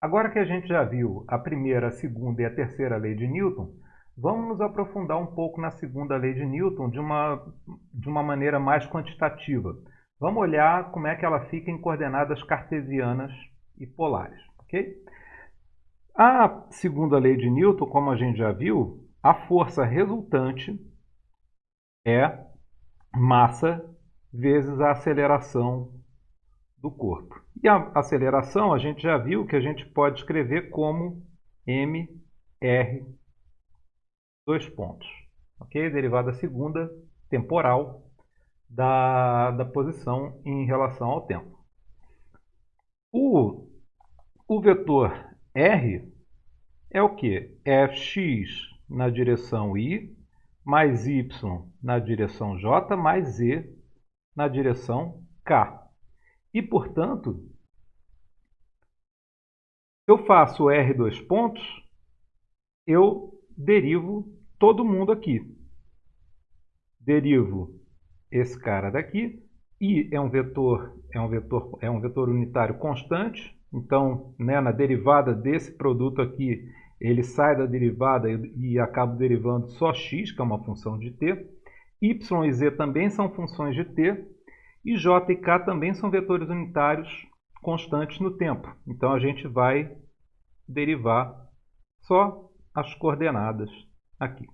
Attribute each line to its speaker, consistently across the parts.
Speaker 1: Agora que a gente já viu a primeira, a segunda e a terceira lei de Newton, vamos nos aprofundar um pouco na segunda lei de Newton de uma, de uma maneira mais quantitativa. Vamos olhar como é que ela fica em coordenadas cartesianas e polares. ok? A segunda lei de Newton, como a gente já viu, a força resultante é massa vezes a aceleração do corpo. E a aceleração a gente já viu que a gente pode escrever como mr dois pontos. Ok? Derivada segunda temporal da, da posição em relação ao tempo. O, o vetor r é o que? fx na direção y mais y na direção j mais z na direção k. E, portanto, eu faço R dois pontos, eu derivo todo mundo aqui. Derivo esse cara daqui. I é um vetor, é um vetor, é um vetor unitário constante. Então, né, na derivada desse produto aqui, ele sai da derivada e, e acaba derivando só x, que é uma função de t. y e z também são funções de t. E J e K também são vetores unitários constantes no tempo. Então a gente vai derivar só as coordenadas aqui.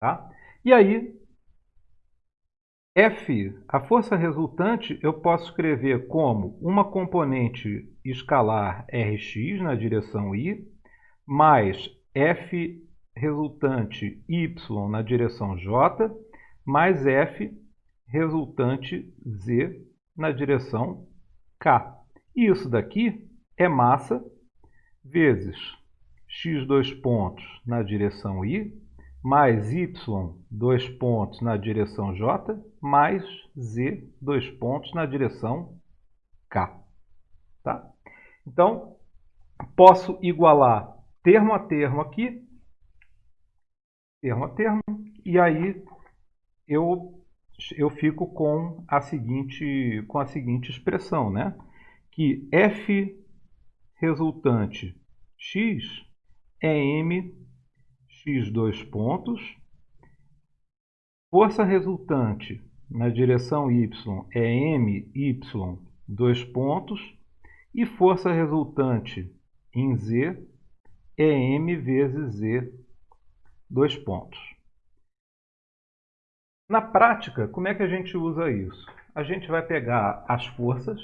Speaker 1: Tá? E aí, F, a força resultante, eu posso escrever como uma componente escalar Rx na direção Y, mais F resultante Y na direção J, mais F resultante Z na direção K. E isso daqui é massa vezes x dois pontos na direção Y, mais y dois pontos na direção J, mais z dois pontos na direção K. Tá? Então, posso igualar termo a termo aqui, termo a termo, e aí eu eu fico com a seguinte, com a seguinte expressão, né? que f resultante x é m x dois pontos, força resultante na direção y é m y dois pontos e força resultante em z é m vezes z dois pontos. Na prática, como é que a gente usa isso? A gente vai pegar as forças,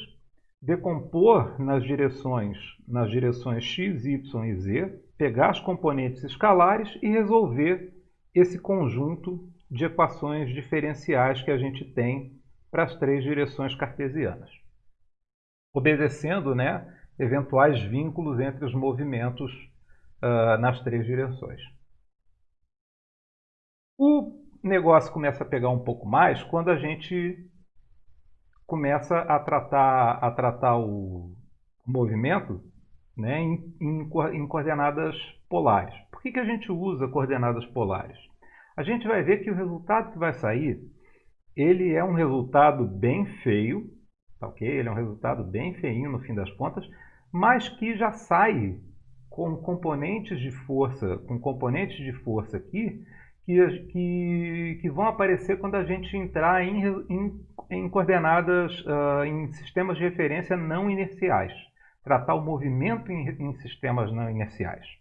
Speaker 1: decompor nas direções, nas direções x, y e z, pegar as componentes escalares e resolver esse conjunto de equações diferenciais que a gente tem para as três direções cartesianas, obedecendo né, eventuais vínculos entre os movimentos uh, nas três direções. Negócio começa a pegar um pouco mais quando a gente começa a tratar, a tratar o movimento né, em, em, em coordenadas polares. Por que, que a gente usa coordenadas polares? A gente vai ver que o resultado que vai sair, ele é um resultado bem feio, tá ok? Ele é um resultado bem feinho no fim das contas, mas que já sai com componentes de força, com componentes de força aqui, que, que, que vão aparecer quando a gente entrar em, em, em coordenadas, uh, em sistemas de referência não inerciais. Tratar o movimento em, em sistemas não inerciais.